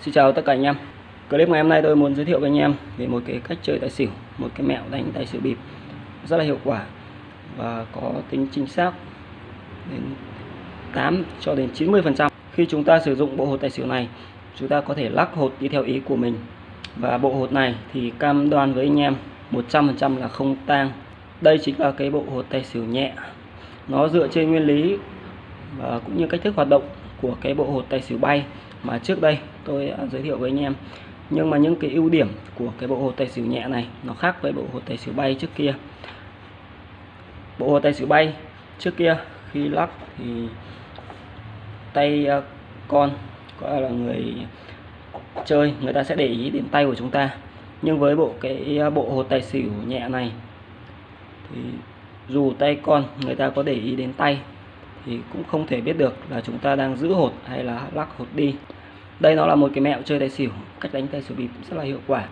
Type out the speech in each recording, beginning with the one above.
Xin chào tất cả anh em. Clip ngày hôm nay tôi muốn giới thiệu với anh em về một cái cách chơi tài xỉu, Một cái mẹo đánh tài xỉu bịp rất là hiệu quả Và có tính chính xác đến 8 cho đến 90% Khi chúng ta sử dụng bộ hột tài xỉu này, Chúng ta có thể lắc hột đi theo ý của mình. Và bộ hột này thì cam đoan với anh em 100% là không tang. Đây chính là cái bộ hột tài xỉu nhẹ. Nó dựa trên nguyên lý và cũng như cách thức hoạt động của cái bộ hột tài xỉu bay mà trước đây tôi đã giới thiệu với anh em. Nhưng mà những cái ưu điểm của cái bộ hồ tài xỉu nhẹ này, nó khác với bộ hồ tài xỉu bay trước kia. Bộ hồ tài xỉu bay trước kia, khi lắc thì tay à, con, gọi là người chơi, người ta sẽ để ý đến tay của chúng ta. Nhưng với bộ cái à, bộ hồ tài xỉu nhẹ này thì dù tay con người ta có để ý đến tay thì cũng không thể biết được là chúng ta đang giữ hột hay là lắc hột đi đây nó là một cái mẹo chơi tài xỉu, cách đánh tài xỉu bịp rất là hiệu quả.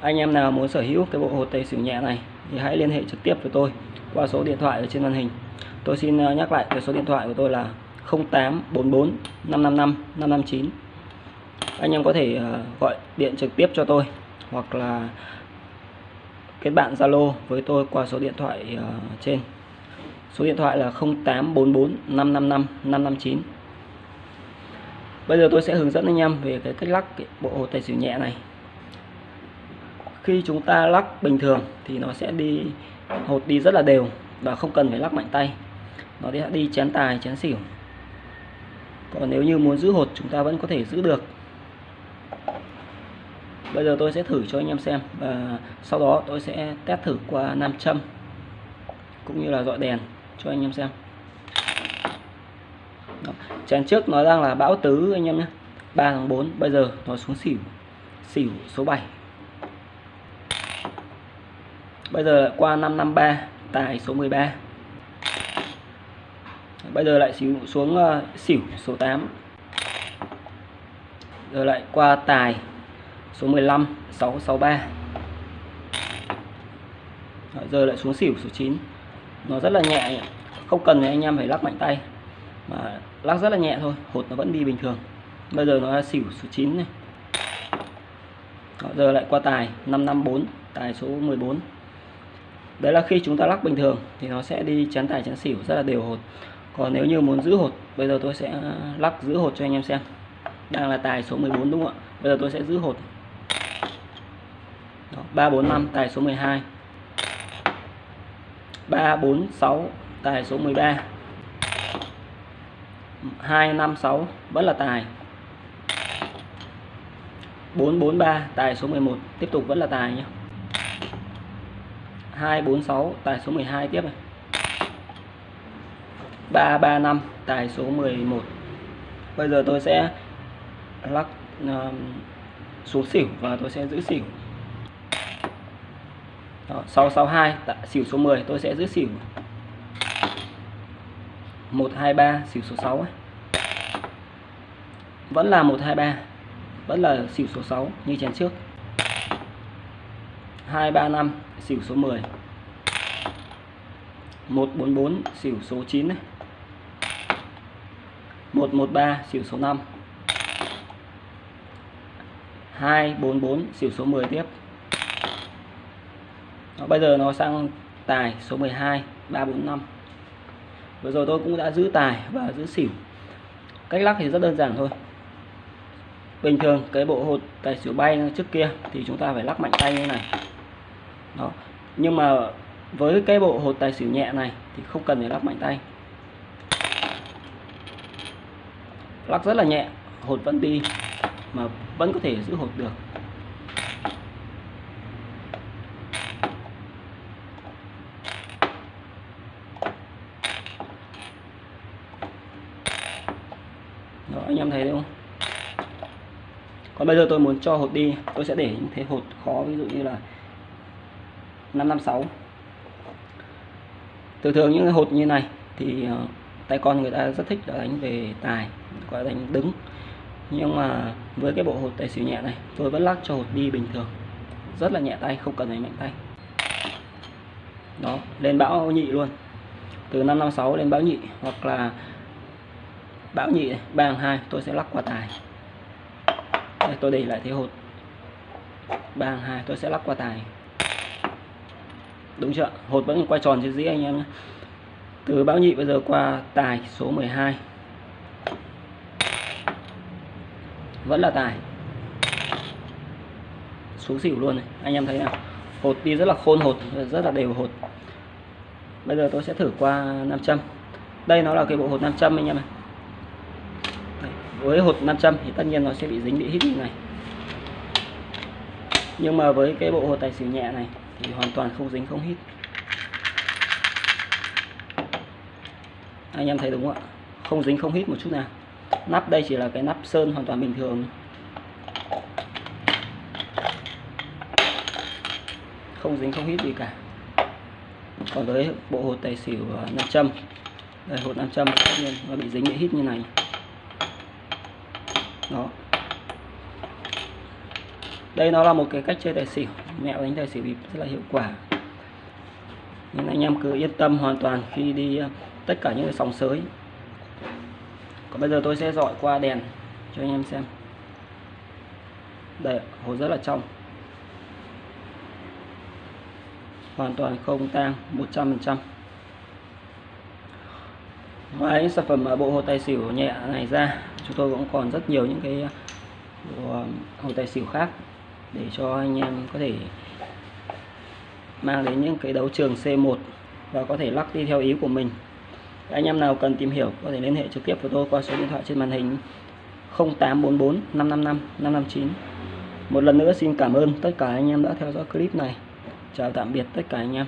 Anh em nào muốn sở hữu cái bộ hột tài xỉu nhẹ này thì hãy liên hệ trực tiếp với tôi qua số điện thoại ở trên màn hình. Tôi xin ờ, nhắc lại cái số điện thoại của tôi là 0844 555 559 anh em có thể ờ, gọi điện trực tiếp cho tôi hoặc là kết bạn Zalo với tôi qua số điện thoại ờ, trên. Số điện thoại là 0844 555 559 Bây giờ tôi sẽ hướng dẫn anh em về cái cách lắc cái bộ hồ tài xỉu nhẹ này. Khi chúng ta lắc bình thường thì nó sẽ đi, hột đi rất là đều và không cần phải lắc mạnh tay. Nó sẽ đi chén tài, chén xỉu. Còn nếu như muốn giữ hột, chúng ta vẫn có thể giữ được. Bây giờ tôi sẽ thử cho anh em xem và sau đó tôi sẽ test thử qua nam châm cũng như là dọi đèn cho anh em xem trận trước nó đang là bão tứ anh em nhé. 3 tháng 4 bây giờ nó xuống xỉu. Xỉu số 7 bây giờ lại qua 553 tài số 13 bây giờ lại xỉu xuống uh, xỉu số 8 giờ lại qua tài số 15 663 Rồi, giờ lại xuống xỉu số 9 nó rất là nhẹ. Không cần anh em phải lắc mạnh tay mà lắc rất là nhẹ thôi hột nó vẫn đi bình thường. Bây giờ nó là xỉu số 9 này. Đó, giờ lại qua tài 554 tài số 14 đấy là khi chúng ta lắc bình thường thì nó sẽ đi chắn tài chắn xỉu rất là đều hột. Còn nếu như muốn giữ hột bây giờ tôi sẽ à, lắc giữ hột cho anh em xem. Đang là tài số 14 đúng không ạ? Bây giờ tôi sẽ giữ hột. Đó, 345 tài số 12 346 tài số 13 256 vẫn là tài. 443 tài số 11 tiếp tục vẫn là tài nhé 246 tài số 12 tiếp này. 335 tài số 11 bây giờ tôi sẽ lắc uh, xuống xỉu và tôi sẽ giữ xỉu. Đó, 662 tại xỉu số 10 tôi sẽ giữ xỉu. 123 xỉu số 6 ấy. Vẫn là 123 Vẫn là xỉu số 6 như chén trước. 235 xỉu số 10 144 xỉu số 9 này 113 xỉu số 5 244 xỉu số 10 tiếp. Đó, bây giờ nó sang tài số 12 345 vừa rồi tôi cũng đã giữ tài và giữ xỉu. Cách lắc thì rất đơn giản thôi. Bình thường cái bộ hột tài xỉu bay trước kia thì chúng ta phải lắc mạnh tay như này. Đó. Nhưng mà với cái bộ hột tài xỉu nhẹ này thì không cần phải lắc mạnh tay. Lắc rất là nhẹ, hột vẫn đi mà vẫn có thể giữ hột được. Anh em thấy không? Còn bây giờ tôi muốn cho hột đi, tôi sẽ để những thế hột khó, ví dụ như là 556 thường thường những hột như này thì ờ, tay con người ta rất thích là đánh về tài, gọi đánh đứng. Nhưng mà với cái bộ hột tài xỉu nhẹ này, tôi vẫn lắc cho hột đi bình thường. Rất là nhẹ tay, không cần phải mạnh tay. Đó, lên bão nhị luôn. Từ 556 lên bão nhị, hoặc là bão nhị ba hai tôi sẽ lắc qua tài. Đây, tôi để lại thế hột ba hàng hai tôi sẽ lắc qua tài. Đúng chưa? Hột vẫn quay tròn trên dĩa anh em nhé. Từ bão nhị bây giờ qua tài số 12 vẫn là tài. Xuống xỉu luôn này. Anh em thấy nào? Hột đi rất là khôn hột rất là đều hột bây giờ tôi sẽ thử qua 500 đây nó là cái bộ hột 500 anh em này với hột 500 thì tất nhiên nó sẽ bị dính bị hít như này. Nhưng mà với cái bộ hột tài xỉu nhẹ này thì hoàn toàn không dính, không hít. Anh em thấy đúng không ạ? Không dính, không hít một chút nào. Nắp đây chỉ là cái nắp sơn hoàn toàn bình thường. Không dính, không hít gì cả. Còn với bộ hột tài xỉu à, 500 đây, hột 500 tất nhiên nó bị dính, bị hít như này đó. Đây nó là một cái cách chơi tài xỉu. Mẹo đánh tài xỉu bịp rất là hiệu quả. Nhưng anh em cứ yên tâm hoàn toàn khi đi ờ, tất cả những cái sóng sới. Còn bây giờ tôi sẽ dọi qua đèn cho anh em xem. Đây hồ rất là trong. Hoàn toàn không tang 100% ngoài sản phẩm bộ hồ tài xỉu nhẹ này ra, chúng tôi cũng còn rất nhiều những cái bộ hồ tài xỉu khác để cho anh em có thể mang đến những cái đấu trường C1 và có thể lắc đi theo ý của mình. Anh em nào cần tìm hiểu có thể liên hệ trực tiếp với tôi qua số điện thoại trên màn hình 0844 555 559 một lần nữa xin cảm ơn tất cả anh em đã theo dõi clip này. Chào tạm biệt tất cả anh em.